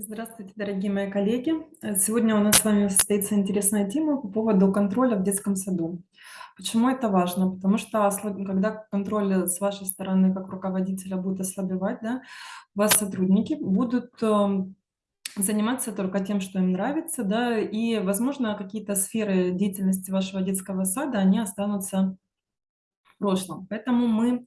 Здравствуйте, дорогие мои коллеги! Сегодня у нас с вами состоится интересная тема по поводу контроля в детском саду. Почему это важно? Потому что когда контроль, с вашей стороны как руководителя будет ослабевать, да, вас сотрудники будут, ам, заниматься только тем, что им нравится, да, и, возможно, какие-то сферы деятельности вашего детского сада, они останутся в прошлом. Поэтому мы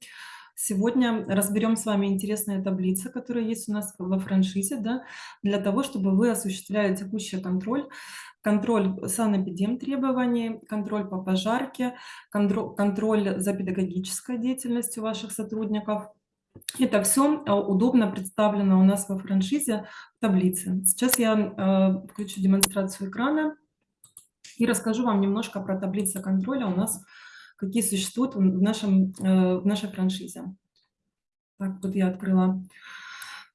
сегодня разберем с вами интересные таблицы, которые есть у нас во франшизе, да, для того, чтобы вы осуществляли текущий контроль, контроль санэпидемтребований, контроль по пожарке, кондро контроль за педагогической деятельностью ваших сотрудников. Это все а, удобно представлено у нас во франшизе в таблице. Сейчас я э, включу демонстрацию экрана и расскажу вам немножко про таблицы контроля у нас какие существуют в нашем э, в нашей франшизе. Так, вот я открыла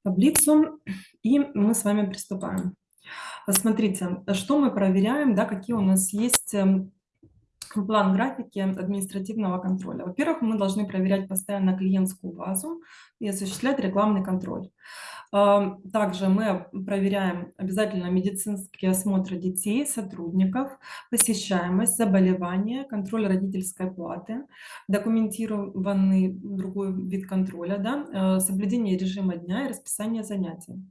таблицу, и мы с вами приступаем. Посмотрите, что мы проверяем, да, какие у нас есть эм, план графики административного контроля. Во-первых, мы должны проверять постоянно клиентскую базу и осуществлять рекламный контроль. Также мы проверяем обязательно медицинские осмотры детей, сотрудников, посещаемость, заболевания, контроль родительской платы, документированный другой вид контроля, да, э, соблюдение режима дня и расписание занятий.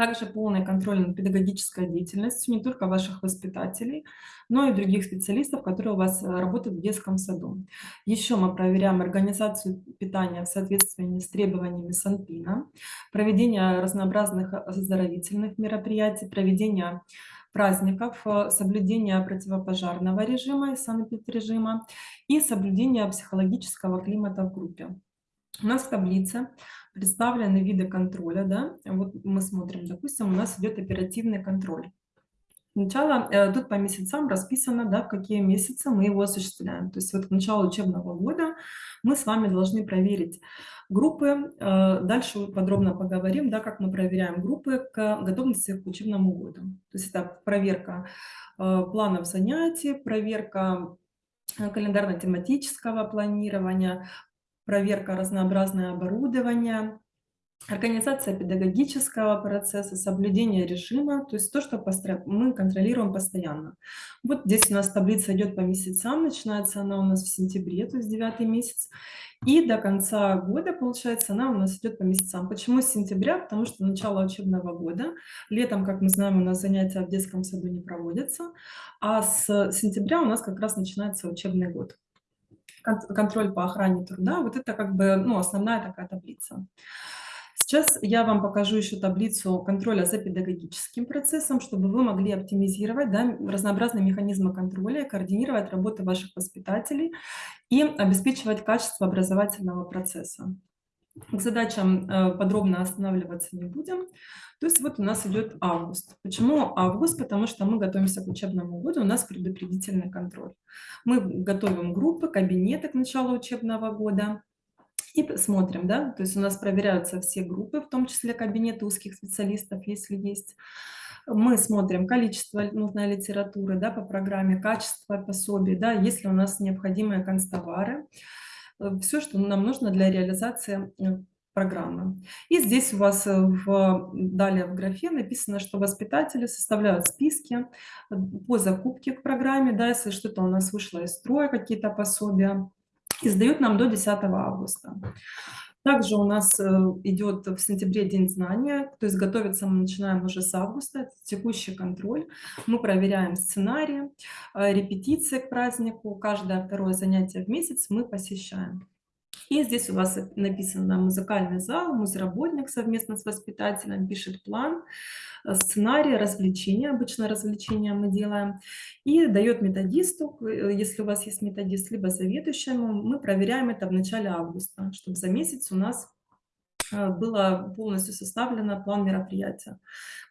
Также полный контроль над педагогической деятельностью не только ваших воспитателей, но и других специалистов, которые у вас э, работают в детском саду. Еще мы проверяем организацию питания в соответствии с требованиями Санпина, проведение разнообразных оздоровительных мероприятий, проведение праздников, э, соблюдение противопожарного режима и санэпидрежима и соблюдение психологического климата в группе. У нас в таблице представлены виды контроля. Да? Вот мы смотрим, допустим, у нас идет оперативный контроль. Сначала э, тут по месяцам расписано, да, в какие месяцы мы его осуществляем. То есть вот к началу учебного года мы с вами должны проверить группы. Э, дальше подробно поговорим, да, как мы проверяем группы к готовности к учебному году. То есть это проверка э, планов занятий, проверка календарно-тематического планирования, проверка разнообразное оборудование, организация педагогического процесса, соблюдение режима, то есть то, что мы контролируем постоянно. Вот здесь у нас таблица идет по месяцам, начинается она у нас в сентябре, то есть девятый месяц, и до конца года, получается, она у нас идет по месяцам. Почему с сентября? Потому что начало учебного года. Летом, как мы знаем, у нас занятия в детском саду не проводятся, а с сентября у нас как раз начинается учебный год контроль по охране труда. Вот это как бы ну, основная такая таблица. Сейчас я вам покажу еще таблицу контроля за педагогическим процессом, чтобы вы могли оптимизировать да, разнообразные механизмы контроля, координировать работу ваших воспитателей и обеспечивать качество образовательного процесса. К задачам э, подробно останавливаться не будем. То есть вот у нас идет август. Почему август? Потому что мы готовимся к учебному году, у нас предупредительный контроль. Мы готовим группы, кабинеты к началу учебного года и смотрим, да, то есть у нас проверяются все группы, в том числе кабинеты узких специалистов, если есть. Мы смотрим количество нужной литературы да, по программе, качество пособий, да, если у нас необходимые констовары, все, что нам нужно для реализации э, программы. И здесь у вас э, в, далее в графе написано, что воспитатели составляют списки э, по закупке к программе, да, если что-то у нас вышло из строя, какие-то пособия, и сдают нам до 10 августа. Также у нас э, идет в сентябре День знания, то есть готовиться мы начинаем уже с августа, это текущий контроль. Мы проверяем сценарии, репетиции к празднику, каждое второе занятие в месяц мы посещаем. И здесь у вас написано музыкальный зал, музработник совместно с воспитателем пишет план, э, сценарий, развлечения, обычно развлечения мы делаем, и дает методисту, э, если у вас есть методист, либо заведующему, мы проверяем это в начале августа, чтобы за месяц у нас Э, было полностью составлено план мероприятия.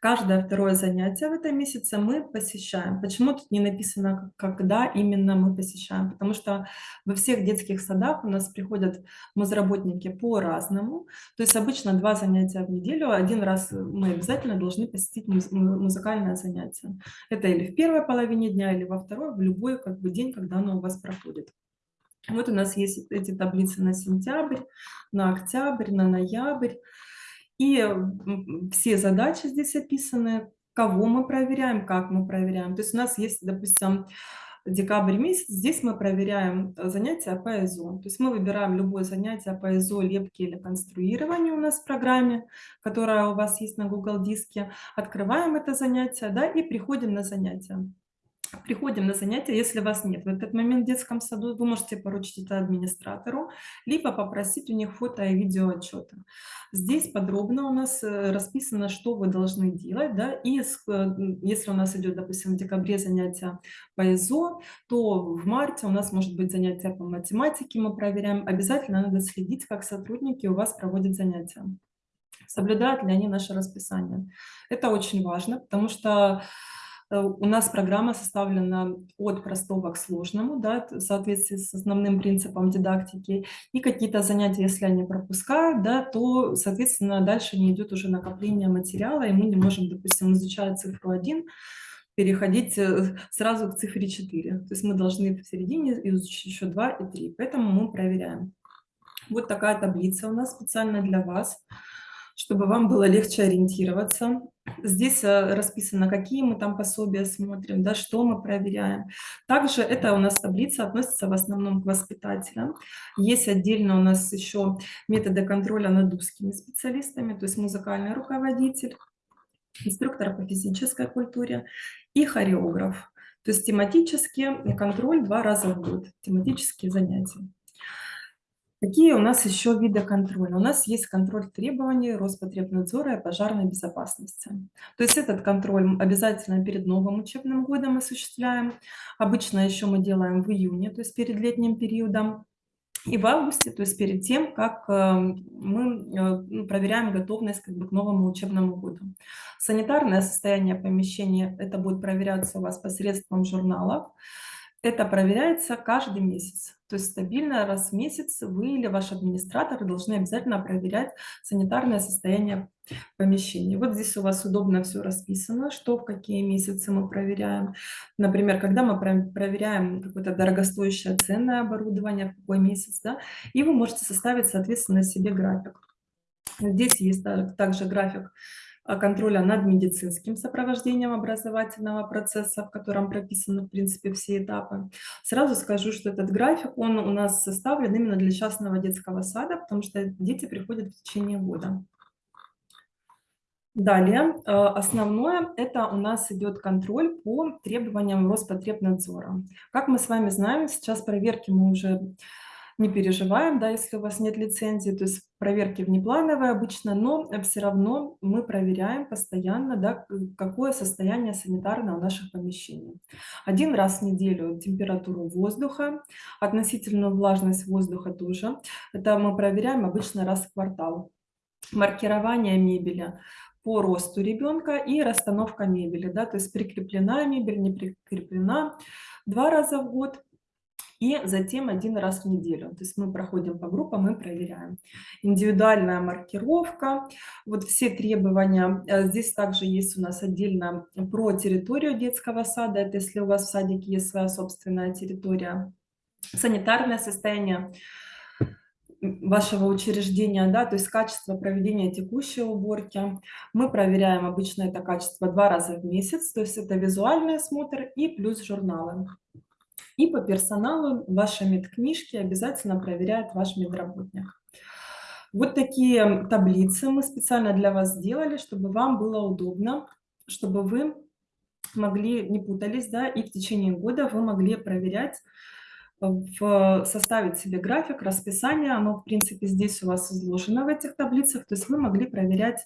Каждое второе занятие в этом месяце мы посещаем. Почему тут не написано, когда именно мы посещаем? Потому что во всех детских садах у нас приходят мозработники по-разному. То есть обычно два занятия в неделю. Один раз мы обязательно должны посетить музыкальное занятие. Это или в первой половине дня, или во второй, в любой как бы, день, когда оно у вас проходит. Вот у нас есть эти таблицы на сентябрь, на октябрь, на ноябрь. И все задачи здесь описаны, кого мы проверяем, как мы проверяем. То есть у нас есть, допустим, декабрь месяц, здесь мы проверяем э, занятия по ЭЗО. То есть мы выбираем любое занятие по ЭЗО, лепки или конструированию у нас в программе, которая у вас есть на Google диске, открываем это занятие, да, и приходим на занятие. Приходим на занятия, если вас нет в этот момент в детском саду, вы можете поручить это администратору, либо попросить у них фото и видео отчета. Здесь подробно у нас э, расписано, что вы должны делать, да, и э, если у нас идет, допустим, в декабре занятия по ИЗО, то в марте у нас может быть занятие по математике, мы проверяем. Обязательно надо следить, как сотрудники у вас проводят занятия соблюдают ли они наше расписание. Это очень важно, потому что у нас программа составлена от простого к сложному, да, в соответствии с основным принципом дидактики. И какие-то занятия, если они пропускают, да, то, соответственно, дальше не идет уже накопление материала, и мы не можем, допустим, изучая цифру 1, переходить э, сразу к цифре 4. То есть мы должны в середине изучить еще 2 и 3. Поэтому мы проверяем. Вот такая таблица у нас специально для вас чтобы вам было легче ориентироваться. Здесь э, расписано, какие мы там пособия смотрим, да, что мы проверяем. Также это у нас таблица относится в основном к воспитателям. Есть отдельно у нас еще методы контроля над узкими специалистами, то есть музыкальный руководитель, инструктор по физической культуре и хореограф. То есть тематический контроль два раза в год, тематические занятия. Какие у нас еще виды контроля? У нас есть контроль требований Роспотребнадзора и пожарной безопасности. То есть этот контроль обязательно перед новым учебным годом осуществляем. Обычно еще мы делаем в июне, то есть перед летним периодом. И в августе, то есть перед тем, как э, мы э, ну, проверяем готовность как бы, к новому учебному году. Санитарное состояние помещения, это будет проверяться у вас посредством журналов. Это проверяется каждый месяц. То есть стабильно раз в месяц вы или ваш администратор должны обязательно проверять санитарное состояние помещения. Вот здесь у вас удобно все расписано, что в какие месяцы мы проверяем. Например, когда мы проверяем какое-то дорогостоящее ценное оборудование, в какой месяц, да, и вы можете составить, соответственно, себе график. Здесь есть также график контроля над медицинским сопровождением образовательного процесса, в котором прописаны, в принципе, все этапы. Сразу скажу, что этот график, он у нас составлен именно для частного детского сада, потому что дети приходят в течение года. Далее, а, основное, это у нас идет контроль по требованиям Роспотребнадзора. Как мы с вами знаем, сейчас проверки мы уже не переживаем, да, если у вас нет лицензии, то есть проверки внеплановые обычно, но все равно мы проверяем постоянно, да, какое состояние санитарное у наших помещений. Один раз в неделю температуру воздуха, относительную влажность воздуха тоже. Это мы проверяем обычно раз в квартал. Маркирование мебели по росту ребенка и расстановка мебели, да, то есть прикреплена мебель, не прикреплена два раза в год и затем один раз в неделю. То есть мы проходим по группам и проверяем. Индивидуальная маркировка, вот все требования. Э, здесь также есть у нас отдельно про территорию детского сада. Это если у вас в садике есть своя собственная территория. Санитарное состояние вашего учреждения, да, то есть качество проведения текущей уборки. Мы проверяем обычно это качество два раза в месяц, то есть это визуальный осмотр и плюс журналы. И по персоналу ваши медкнижки обязательно проверяет ваш медработник. Вот такие таблицы мы специально для вас сделали, чтобы вам было удобно, чтобы вы могли, не путались, да, и в течение года вы могли проверять, в, составить себе график, расписание, оно, в принципе, здесь у вас изложено в этих таблицах, то есть вы могли проверять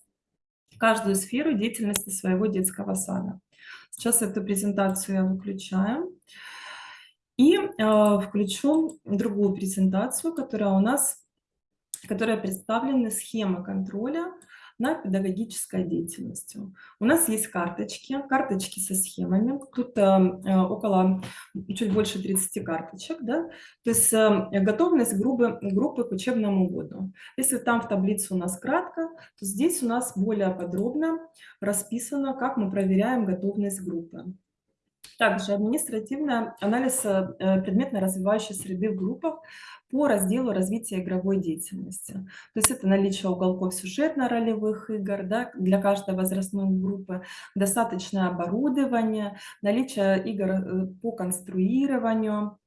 каждую сферу деятельности своего детского сада. Сейчас эту презентацию я выключаю. И э, включу другую презентацию, которая у нас, которая представлена схема контроля над педагогической деятельностью. У нас есть карточки, карточки со схемами. Тут э, около, чуть больше 30 карточек. Да? То есть э, готовность группы, группы к учебному году. Если там в таблице у нас кратко, то здесь у нас более подробно расписано, как мы проверяем готовность группы. Также административный анализ э, предметно развивающей среды в группах по разделу развития игровой деятельности. То есть это наличие уголков сюжетно-ролевых игр да, для каждой возрастной группы, достаточное оборудование, наличие игр э, по конструированию,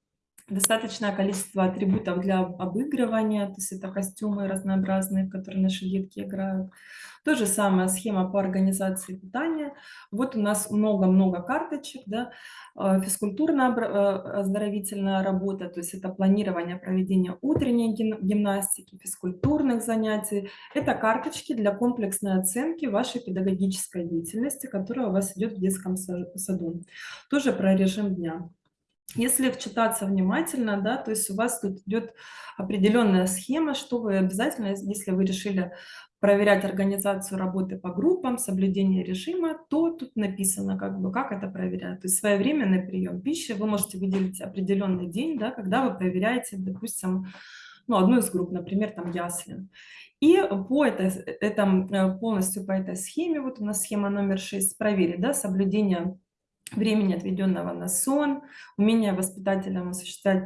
достаточное количество атрибутов для обыгрывания, то есть это костюмы разнообразные, которые наши детки играют. То же самое схема по организации питания. Вот у нас много-много карточек, да, э, физкультурно-оздоровительная работа, то есть это планирование проведения утренней гимнастики, физкультурных занятий. Это карточки для комплексной оценки вашей педагогической деятельности, которая у вас идет в детском саду. Тоже про режим дня. Если вчитаться внимательно, да, то есть у вас тут идет определенная схема, что вы обязательно, если вы решили проверять организацию работы по группам, соблюдение режима, то тут написано, как бы, как это проверять. То есть своевременный прием пищи, вы можете выделить определенный день, да, когда вы проверяете, допустим, ну, одну из групп, например, там ясли. И по этой, этом, э, полностью по этой схеме, вот у нас схема номер 6, проверить да, соблюдение времени, отведенного на сон, умение воспитателям осуществлять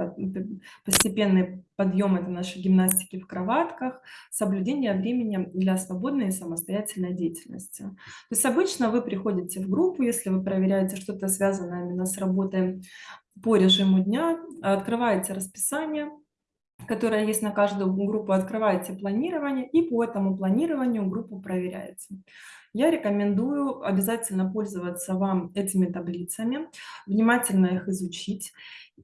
постепенный подъем это нашей гимнастики в кроватках, соблюдение времени для свободной и самостоятельной деятельности. То есть обычно вы приходите в группу, если вы проверяете что-то связанное именно с работой по режиму дня, открываете расписание, которое есть на каждую группу, открываете планирование и по этому планированию группу проверяете. Я рекомендую обязательно пользоваться вам этими таблицами, внимательно их изучить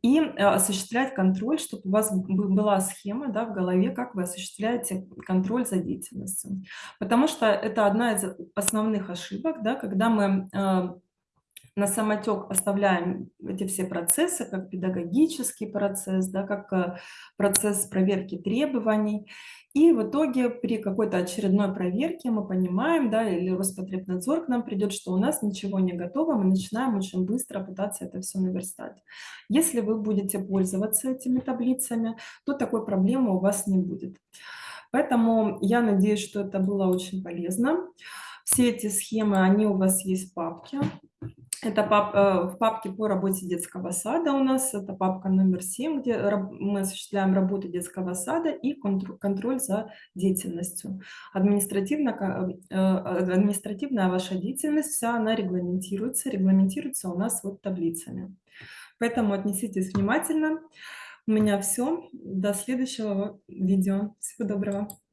и э, осуществлять контроль, чтобы у вас была схема да, в голове, как вы осуществляете контроль за деятельностью. Потому что это одна из основных ошибок, да, когда мы э, на самотек оставляем эти все процессы, как педагогический процесс, да, как э, процесс проверки требований. И в итоге при какой-то очередной проверке мы понимаем, да, или Роспотребнадзор к нам придет, что у нас ничего не готово, мы начинаем очень быстро пытаться это все наверстать. Если вы будете пользоваться этими таблицами, то такой проблемы у вас не будет. Поэтому я надеюсь, что это было очень полезно. Все эти схемы, они у вас есть в папке. Это пап, э, в папке по работе детского сада у нас, это папка номер 7, где мы осуществляем работу детского сада и контроль за деятельностью. Административно, э, административная ваша деятельность, вся она регламентируется, регламентируется у нас вот таблицами. Поэтому отнеситесь внимательно. У меня все. До следующего видео. Всего доброго.